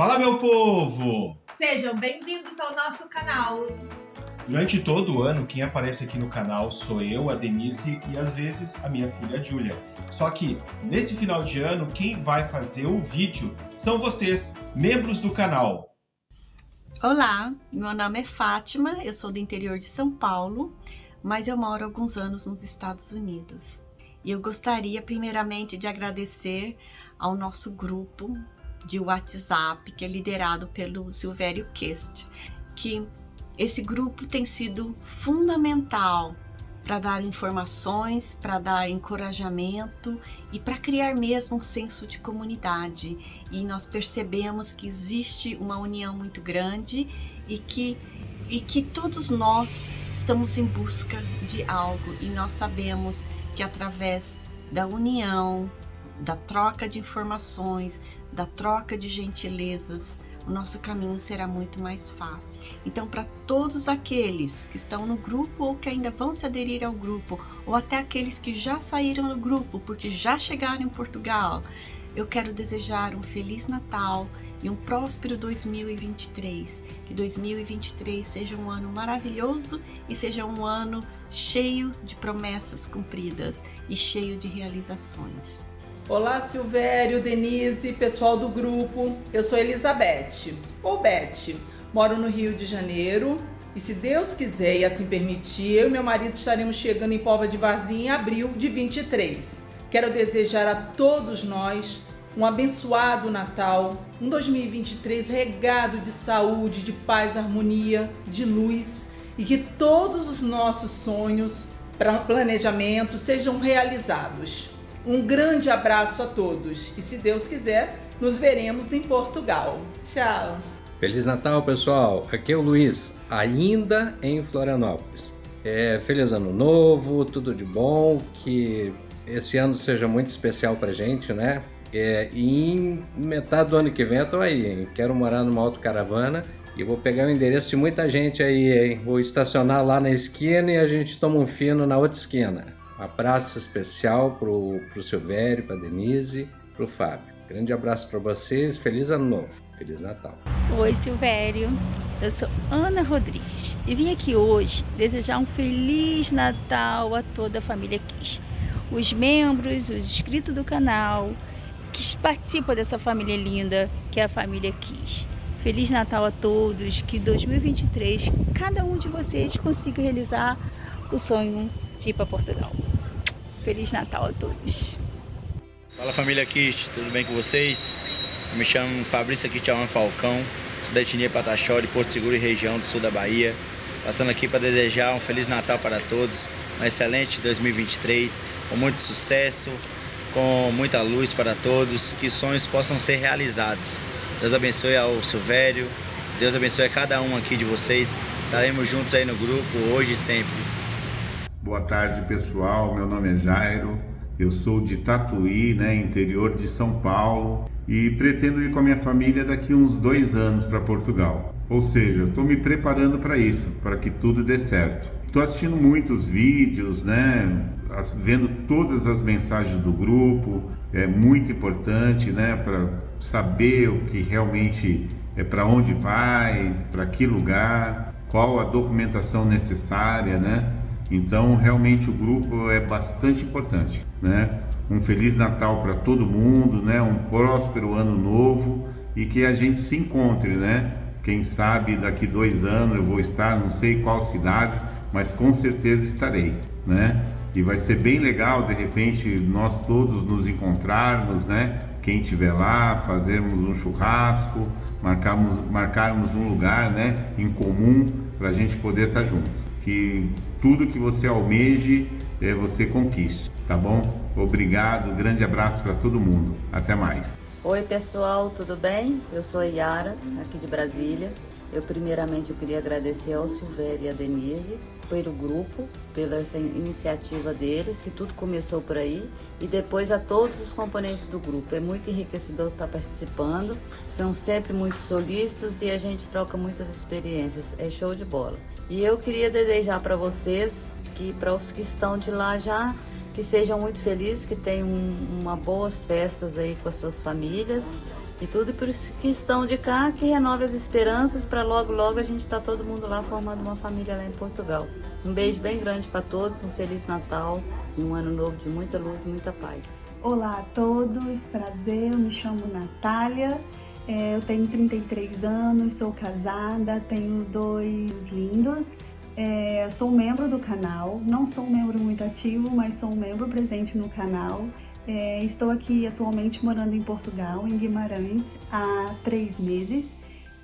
Fala, meu povo! Sejam bem-vindos ao nosso canal. Durante todo o ano, quem aparece aqui no canal sou eu, a Denise e às vezes a minha filha Júlia. Só que nesse final de ano, quem vai fazer o vídeo são vocês, membros do canal. Olá, meu nome é Fátima, eu sou do interior de São Paulo, mas eu moro há alguns anos nos Estados Unidos. E eu gostaria primeiramente de agradecer ao nosso grupo de WhatsApp, que é liderado pelo Silvério Kest, que esse grupo tem sido fundamental para dar informações, para dar encorajamento e para criar mesmo um senso de comunidade. E nós percebemos que existe uma união muito grande e que e que todos nós estamos em busca de algo e nós sabemos que através da união, da troca de informações, da troca de gentilezas, o nosso caminho será muito mais fácil. Então, para todos aqueles que estão no grupo ou que ainda vão se aderir ao grupo, ou até aqueles que já saíram do grupo porque já chegaram em Portugal, eu quero desejar um Feliz Natal e um próspero 2023. Que 2023 seja um ano maravilhoso e seja um ano cheio de promessas cumpridas e cheio de realizações. Olá Silvério, Denise, pessoal do grupo. Eu sou Elizabeth, ou Beth. Moro no Rio de Janeiro e se Deus quiser e assim permitir, eu e meu marido estaremos chegando em Pova de Varzim em abril de 23. Quero desejar a todos nós um abençoado Natal, um 2023 regado de saúde, de paz, harmonia, de luz e que todos os nossos sonhos, planejamentos sejam realizados. Um grande abraço a todos e se Deus quiser, nos veremos em Portugal. Tchau! Feliz Natal, pessoal! Aqui é o Luiz, ainda em Florianópolis. É, feliz Ano Novo, tudo de bom, que esse ano seja muito especial pra gente, né? É, e em metade do ano que vem eu tô aí, hein? Quero morar numa autocaravana e vou pegar o endereço de muita gente aí, hein? Vou estacionar lá na esquina e a gente toma um fino na outra esquina. Abraço especial pro, pro Silvério, pra Denise, pro Fábio. Grande abraço para vocês, feliz ano novo, feliz Natal. Oi Silvério, eu sou Ana Rodrigues e vim aqui hoje desejar um feliz Natal a toda a família Kiss. Os membros, os inscritos do canal, que participam dessa família linda que é a família Kiss. Feliz Natal a todos, que 2023 cada um de vocês consiga realizar o sonho de ir para Portugal. Feliz Natal a todos. Fala família Kist, tudo bem com vocês? Eu me chamo Fabrício Kitchawan Falcão, sou da etnia Pataxó, de Porto Seguro e região do sul da Bahia. Passando aqui para desejar um Feliz Natal para todos, um excelente 2023, com muito sucesso, com muita luz para todos, que sonhos possam ser realizados. Deus abençoe ao Silvério, Deus abençoe a cada um aqui de vocês. Estaremos juntos aí no grupo, hoje e sempre. Boa tarde, pessoal. Meu nome é Jairo. Eu sou de Tatuí, né, interior de São Paulo, e pretendo ir com a minha família daqui uns dois anos para Portugal. Ou seja, estou me preparando para isso, para que tudo dê certo. Estou assistindo muitos vídeos, né, vendo todas as mensagens do grupo. É muito importante, né, para saber o que realmente é para onde vai, para que lugar, qual a documentação necessária, né? Então, realmente o grupo é bastante importante, né? Um feliz Natal para todo mundo, né? Um próspero ano novo e que a gente se encontre, né? Quem sabe daqui dois anos eu vou estar, não sei qual cidade, mas com certeza estarei, né? E vai ser bem legal, de repente, nós todos nos encontrarmos, né? Quem estiver lá, fazermos um churrasco, marcarmos, marcarmos um lugar, né? Em comum para a gente poder estar junto que tudo que você almeje, é, você conquiste, tá bom? Obrigado, grande abraço para todo mundo. Até mais. Oi pessoal, tudo bem? Eu sou Yara, aqui de Brasília. Eu primeiramente eu queria agradecer ao Silvério e à Denise pelo grupo, pela essa iniciativa deles, que tudo começou por aí, e depois a todos os componentes do grupo. É muito enriquecedor estar participando, são sempre muito solícitos e a gente troca muitas experiências, é show de bola. E eu queria desejar para vocês, que para os que estão de lá já, que sejam muito felizes, que tenham uma boas festas aí com as suas famílias, E tudo por que estão de cá, que renove as esperanças para logo, logo a gente tá todo mundo lá formando uma família lá em Portugal. Um beijo bem grande para todos, um Feliz Natal e um ano novo de muita luz e muita paz. Olá a todos, prazer, eu me chamo Natália, é, eu tenho 33 anos, sou casada, tenho dois lindos. É, sou membro do canal, não sou um membro muito ativo, mas sou um membro presente no canal. É, estou aqui atualmente morando em Portugal, em Guimarães, há três meses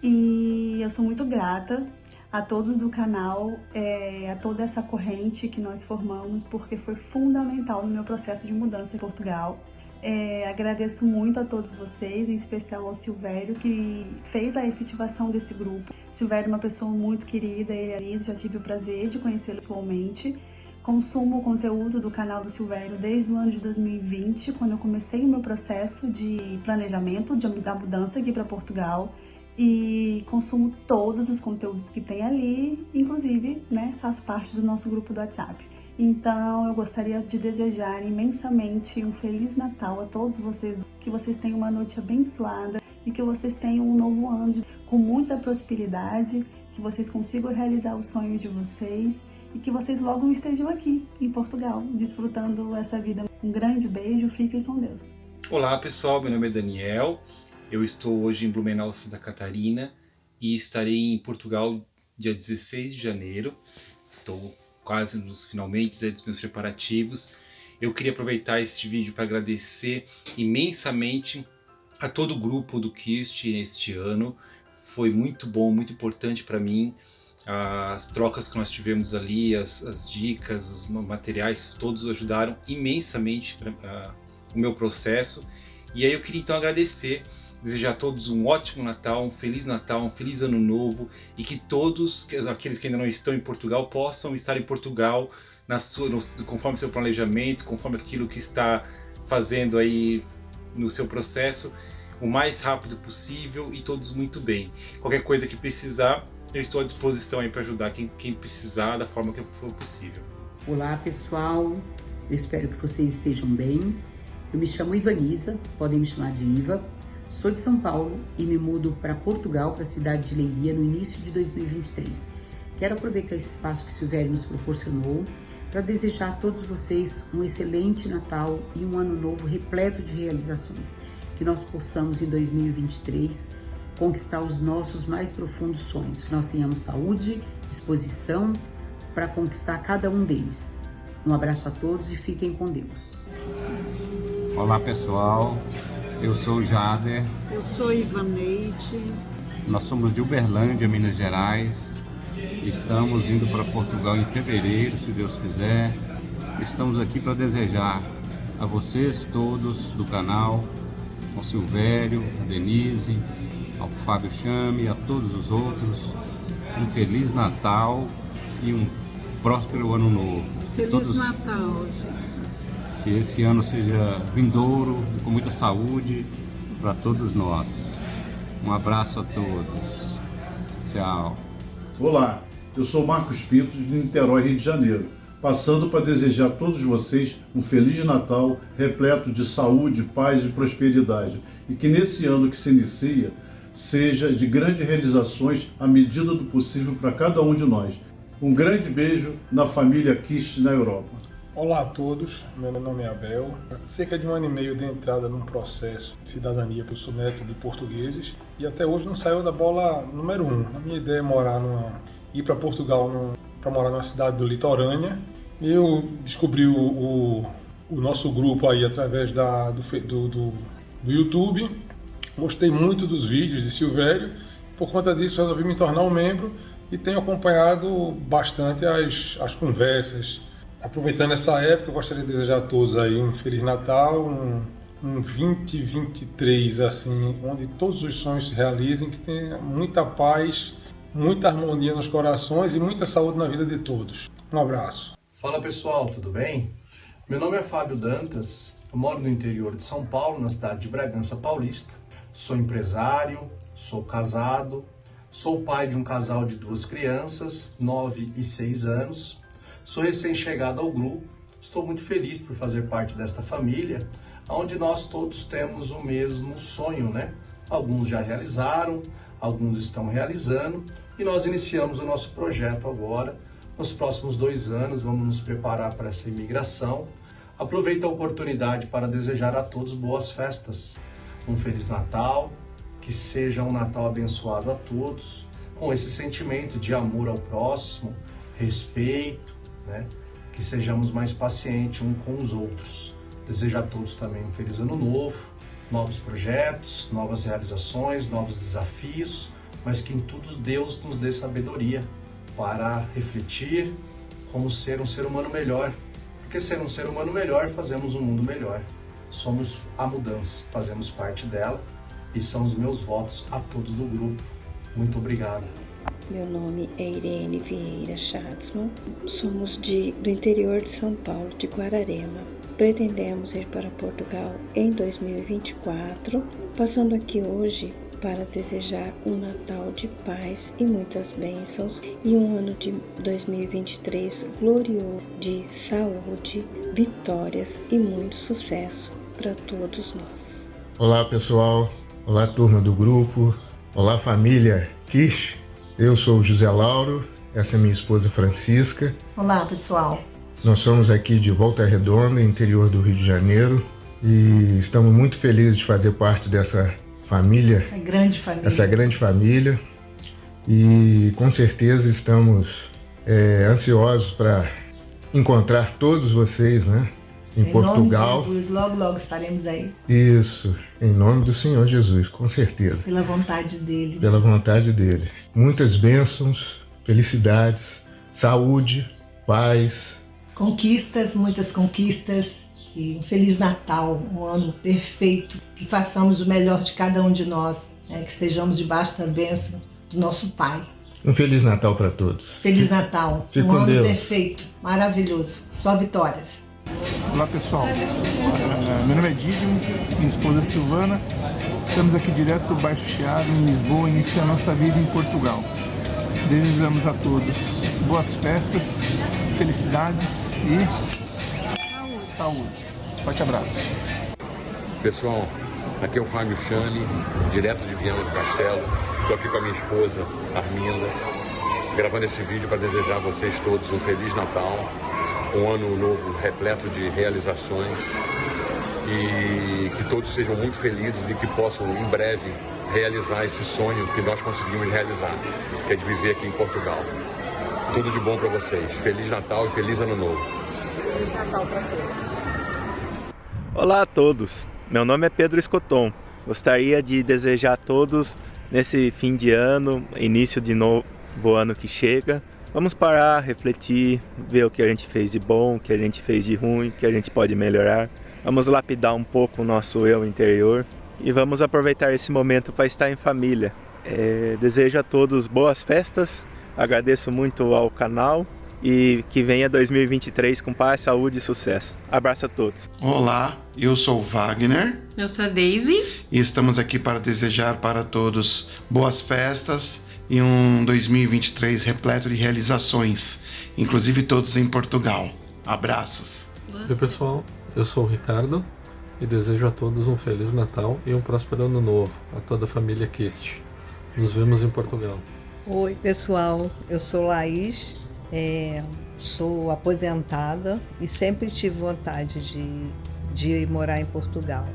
e eu sou muito grata a todos do canal, é, a toda essa corrente que nós formamos, porque foi fundamental no meu processo de mudança em Portugal. É, agradeço muito a todos vocês, em especial ao Silvério, que fez a efetivação desse grupo. Silvério é uma pessoa muito querida, ele é já tive o prazer de conhecê-lo pessoalmente. Consumo o conteúdo do canal do Silvério desde o ano de 2020, quando eu comecei o meu processo de planejamento de, da mudança aqui para Portugal e consumo todos os conteúdos que tem ali, inclusive, né, faço parte do nosso grupo do WhatsApp. Então, eu gostaria de desejar imensamente um Feliz Natal a todos vocês, que vocês tenham uma noite abençoada e que vocês tenham um novo ano com muita prosperidade, que vocês consigam realizar o sonho de vocês e que vocês logo estejam aqui em Portugal, desfrutando essa vida. Um grande beijo, fiquem com Deus. Olá pessoal, meu nome é Daniel, eu estou hoje em Blumenau, Santa Catarina e estarei em Portugal dia 16 de janeiro. Estou quase nos finalmente dos meus preparativos. Eu queria aproveitar este vídeo para agradecer imensamente a todo o grupo do Kirst este ano. Foi muito bom, muito importante para mim. As trocas que nós tivemos ali, as, as, dicas, os materiais, todos ajudaram imensamente para uh, o meu processo. E aí eu queria então agradecer desejar a todos um ótimo Natal, um Feliz Natal, um Feliz Ano Novo e que todos aqueles que ainda não estão em Portugal possam estar em Portugal na sua, no, conforme seu planejamento, conforme aquilo que está fazendo aí no seu processo, o mais rápido possível e todos muito bem. Qualquer coisa que precisar, eu estou à disposição aí para ajudar quem, quem precisar da forma que for possível. Olá pessoal, eu espero que vocês estejam bem. Eu me chamo Ivaniza, podem me chamar de Iva. Sou de São Paulo e me mudo para Portugal, para a cidade de Leiria, no início de 2023. Quero aproveitar esse espaço que Silvério nos proporcionou para desejar a todos vocês um excelente Natal e um ano novo repleto de realizações. Que nós possamos, em 2023, conquistar os nossos mais profundos sonhos. Que nós tenhamos saúde, disposição para conquistar cada um deles. Um abraço a todos e fiquem com Deus. Olá pessoal, eu sou o Jader. Eu sou Ivaneide. Nós somos de Uberlândia, Minas Gerais. Estamos indo para Portugal em fevereiro, se Deus quiser. Estamos aqui para desejar a vocês todos do canal, ao Silvério, a Denise, ao Fábio Chame, a todos os outros, um Feliz Natal e um próspero Ano Novo. Feliz todos... Natal, gente. Que esse ano seja vindouro, com muita saúde para todos nós. Um abraço a todos. Tchau. Olá, eu sou Marcos Pinto de Niterói, Rio de Janeiro, passando para desejar a todos vocês um Feliz Natal repleto de saúde, paz e prosperidade. E que nesse ano que se inicia seja de grandes realizações à medida do possível para cada um de nós. Um grande beijo na família Kist na Europa. Olá a todos, meu nome é Abel. Há cerca de um ano e meio de entrada num processo de cidadania, eu sou neto de portugueses e até hoje não saiu da bola número um. A minha ideia é morar numa, ir para Portugal para morar numa cidade do litorânea. Eu descobri o, o, o nosso grupo aí através da, do, do, do, do YouTube. Gostei muito dos vídeos de Silvério. Por conta disso, resolvi me tornar um membro e tenho acompanhado bastante as, as conversas, Aproveitando essa época, eu gostaria de desejar a todos aí um Feliz Natal, um, um 2023 assim, onde todos os sonhos se realizem, que tenha muita paz, muita harmonia nos corações e muita saúde na vida de todos. Um abraço. Fala pessoal, tudo bem? Meu nome é Fábio Dantas, eu moro no interior de São Paulo, na cidade de Bragança Paulista. Sou empresário, sou casado, sou pai de um casal de duas crianças, 9 e 6 anos. Sou recém-chegado ao grupo, estou muito feliz por fazer parte desta família, onde nós todos temos o mesmo sonho, né? Alguns já realizaram, alguns estão realizando e nós iniciamos o nosso projeto agora. Nos próximos dois anos vamos nos preparar para essa imigração. Aproveito a oportunidade para desejar a todos boas festas, um Feliz Natal, que seja um Natal abençoado a todos, com esse sentimento de amor ao próximo, respeito, né? que sejamos mais pacientes uns com os outros. Desejo a todos também um feliz ano novo, novos projetos, novas realizações, novos desafios, mas que em tudo Deus nos dê sabedoria para refletir como ser um ser humano melhor. Porque ser um ser humano melhor, fazemos um mundo melhor. Somos a mudança, fazemos parte dela e são os meus votos a todos do grupo. Muito obrigado. Meu nome é Irene Vieira Schatzman. Somos de, do interior de São Paulo, de Guararema. Pretendemos ir para Portugal em 2024, passando aqui hoje para desejar um Natal de paz e muitas bênçãos e um ano de 2023 glorioso de saúde, vitórias e muito sucesso para todos nós. Olá pessoal, olá turma do grupo, olá família Kish. Eu sou o José Lauro, essa é minha esposa Francisca. Olá pessoal. Nós somos aqui de Volta Redonda, interior do Rio de Janeiro, e estamos muito felizes de fazer parte dessa família. Essa grande família. Essa grande família. E com certeza estamos é, ansiosos para encontrar todos vocês, né? Em, em Portugal. Nome de Jesus, logo, logo estaremos aí. Isso, em nome do Senhor Jesus, com certeza. Pela vontade dele. Pela vontade dele. Muitas bênçãos, felicidades, saúde, paz. Conquistas, muitas conquistas. E um Feliz Natal, um ano perfeito. Que façamos o melhor de cada um de nós. Né? Que estejamos debaixo das bênçãos do nosso Pai. Um Feliz Natal para todos. Feliz Natal. Fique um com ano Deus. perfeito, maravilhoso. Só vitórias. Olá pessoal, Uh, meu nome é Dídimo, minha esposa Silvana. Estamos aqui direto do Baixo Chiado, em Lisboa, iniciando nossa vida em Portugal. Desejamos a todos boas festas, felicidades e saúde. Forte abraço. Pessoal, aqui é o Fábio Chane, direto de Viana do Castelo. Estou aqui com a minha esposa, Arminda, gravando esse vídeo para desejar a vocês todos um Feliz Natal, um ano novo repleto de realizações e que todos sejam muito felizes e que possam em breve realizar esse sonho que nós conseguimos realizar, que é de viver aqui em Portugal. Tudo de bom para vocês. Feliz Natal e feliz Ano Novo. Feliz Natal para todos. Olá a todos, meu nome é Pedro Escoton. Gostaria de desejar a todos nesse fim de ano, início de novo ano que chega, vamos parar, refletir, ver o que a gente fez de bom, o que a gente fez de ruim, o que a gente pode melhorar. Vamos lapidar um pouco o nosso eu interior e vamos aproveitar esse momento para estar em família. É, desejo a todos boas festas, agradeço muito ao canal e que venha 2023 com paz, saúde e sucesso. Abraço a todos. Olá, eu sou Wagner. Eu sou a Daisy. E estamos aqui para desejar para todos boas festas e um 2023 repleto de realizações, inclusive todos em Portugal. Abraços. Oi pessoal, eu sou o Ricardo e desejo a todos um Feliz Natal e um próspero Ano Novo, a toda a família Kist. Nos vemos em Portugal. Oi pessoal, eu sou Laís é, sou aposentada e sempre tive vontade de, de morar em Portugal.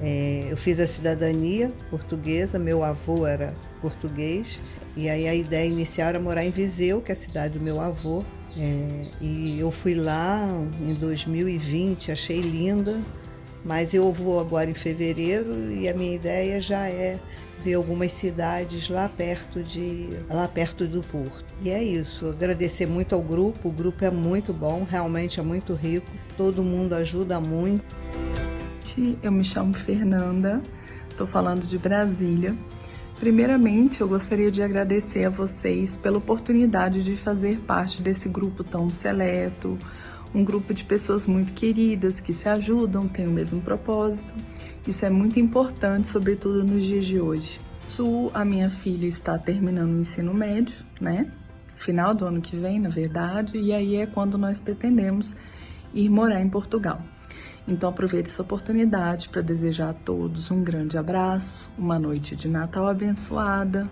É, eu fiz a cidadania portuguesa, meu avô era português, e aí a ideia inicial era morar em Viseu, que é a cidade do meu avô. É, e eu fui lá em 2020, achei linda, mas eu vou agora em fevereiro e a minha ideia já é ver algumas cidades lá perto de lá perto do porto. E é isso, agradecer muito ao grupo, o grupo é muito bom, realmente é muito rico, todo mundo ajuda muito. Eu me chamo Fernanda, estou falando de Brasília. Primeiramente, eu gostaria de agradecer a vocês pela oportunidade de fazer parte desse grupo tão seleto, um grupo de pessoas muito queridas que se ajudam, têm o mesmo propósito. Isso é muito importante, sobretudo nos dias de hoje. Su, a minha filha está terminando o ensino médio, né? Final do ano que vem, na verdade, e aí é quando nós pretendemos ir morar em Portugal. Então aproveite essa oportunidade para desejar a todos um grande abraço, uma noite de Natal abençoada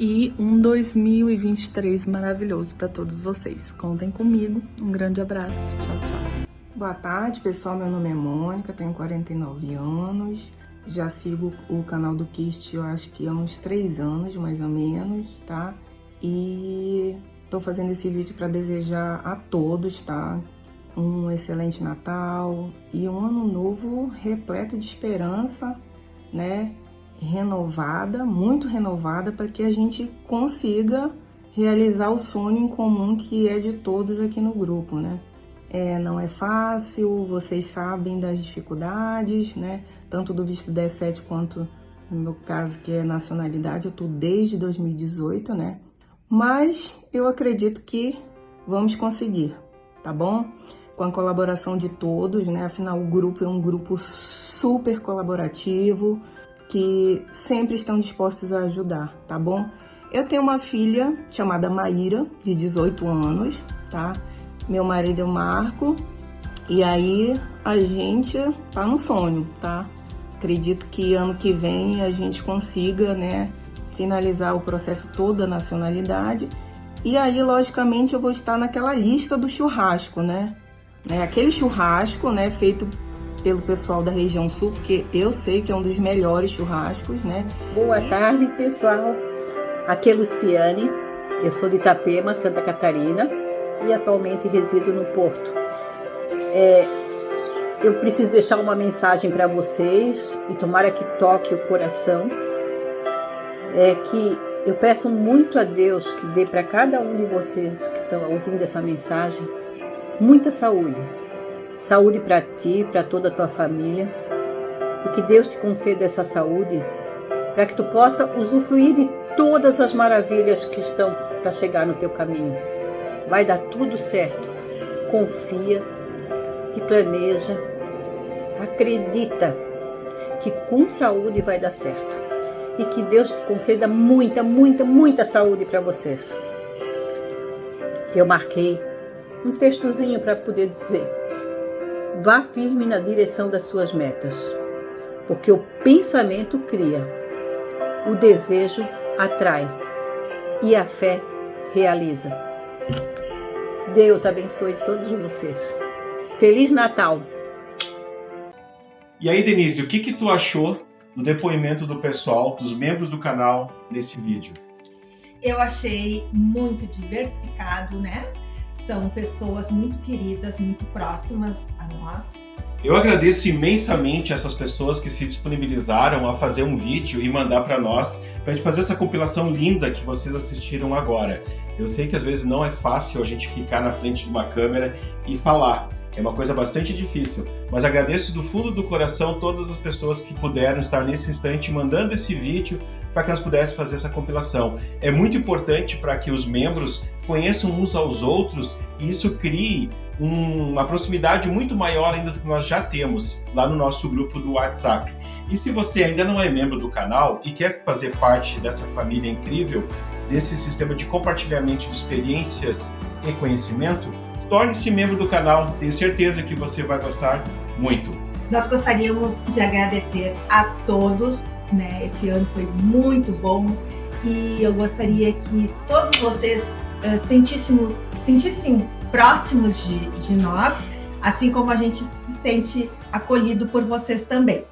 e um 2023 maravilhoso para todos vocês. Contem comigo. Um grande abraço. Tchau, tchau. Boa tarde, pessoal. Meu nome é Mônica, tenho 49 anos. Já sigo o canal do Kist, eu acho que há uns 3 anos, mais ou menos, tá? E tô fazendo esse vídeo para desejar a todos, tá? Um excelente Natal e um ano novo repleto de esperança, né? Renovada, muito renovada, para que a gente consiga realizar o sonho em comum que é de todos aqui no grupo, né? É, não é fácil, vocês sabem das dificuldades, né? Tanto do visto 17 quanto no meu caso, que é nacionalidade, eu tô desde 2018, né? Mas eu acredito que vamos conseguir, tá bom? Com a colaboração de todos, né? Afinal, o grupo é um grupo super colaborativo, que sempre estão dispostos a ajudar, tá bom? Eu tenho uma filha chamada Maíra, de 18 anos, tá? Meu marido é o Marco, e aí a gente tá no sonho, tá? Acredito que ano que vem a gente consiga, né, finalizar o processo todo da nacionalidade. E aí, logicamente, eu vou estar naquela lista do churrasco, né? né? Aquele churrasco, né, feito pelo pessoal da região sul, porque eu sei que é um dos melhores churrascos, né? Boa tarde, pessoal. Aqui é Luciane, eu sou de Itapema, Santa Catarina e atualmente resido no Porto. É, eu preciso deixar uma mensagem para vocês e tomara que toque o coração. É que eu peço muito a Deus que dê para cada um de vocês que estão ouvindo essa mensagem muita saúde, saúde para ti, para toda a tua família, e que Deus te conceda essa saúde para que tu possa usufruir de todas as maravilhas que estão para chegar no teu caminho. Vai dar tudo certo. Confia, te planeja, acredita que com saúde vai dar certo. E que Deus te conceda muita, muita, muita saúde para vocês. Eu marquei um textozinho para poder dizer Vá firme na direção das suas metas, porque o pensamento cria, o desejo atrai e a fé realiza. Deus abençoe todos vocês. Feliz Natal! E aí, Denise, o que, que tu achou do depoimento do pessoal, dos membros do canal, nesse vídeo? Eu achei muito diversificado, né? São pessoas muito queridas, muito próximas a nós. Eu agradeço imensamente essas pessoas que se disponibilizaram a fazer um vídeo e mandar para nós, para a gente fazer essa compilação linda que vocês assistiram agora. Eu sei que às vezes não é fácil a gente ficar na frente de uma câmera e falar, é uma coisa bastante difícil, mas agradeço do fundo do coração todas as pessoas que puderam estar nesse instante mandando esse vídeo para que nós pudéssemos fazer essa compilação. É muito importante para que os membros conheçam uns aos outros e isso crie um, uma proximidade muito maior ainda do que nós já temos lá no nosso grupo do WhatsApp. E se você ainda não é membro do canal e quer fazer parte dessa família incrível, desse sistema de compartilhamento de experiências e conhecimento, torne-se membro do canal, tenho certeza que você vai gostar muito. Nós gostaríamos de agradecer a todos, né? Esse ano foi muito bom e eu gostaria que todos vocês uh, sentíssemos, sentissem próximos de, de nós, assim como a gente se sente acolhido por vocês também.